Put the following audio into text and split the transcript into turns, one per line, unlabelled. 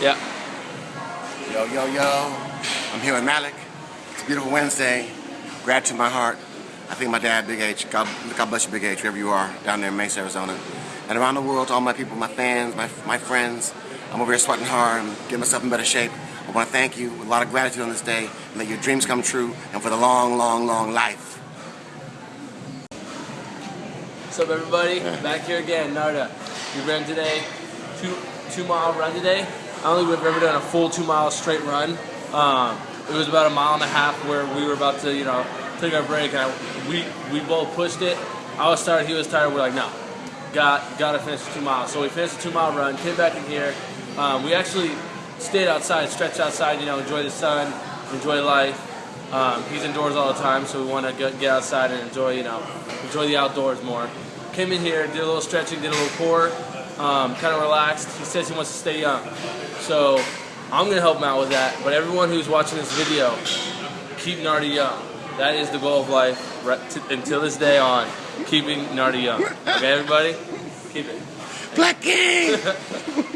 Yeah.
Yo, yo, yo. I'm here with Malik. It's a beautiful Wednesday. Gratitude in my heart. I think my dad, Big H. God, God bless you, Big H, wherever you are, down there in Mesa, Arizona. And around the world, to all my people, my fans, my, my friends. I'm over here sweating hard and getting myself in better shape. I want to thank you with a lot of gratitude on this day and let your dreams come true and for the long, long, long life.
What's up, everybody? Back here again, Narda. We ran today, two two mile run today. I don't think we've ever done a full two mile straight run. Um, it was about a mile and a half where we were about to, you know, take our break, and I, we we both pushed it. I was tired, he was tired. We're like, no, got got to finish the two miles. So we finished the two mile run, came back in here. Um, we actually stayed outside, stretched outside, you know, enjoy the sun, enjoy life. Um, he's indoors all the time, so we want to get, get outside and enjoy, you know, enjoy the outdoors more. Came in here, did a little stretching, did a little core, um, kind of relaxed. He says he wants to stay young, so I'm gonna help him out with that. But everyone who's watching this video, keep Nardi young. That is the goal of life right t- until this day on. Keeping Nardi young. Okay, everybody, keep it.
Black King!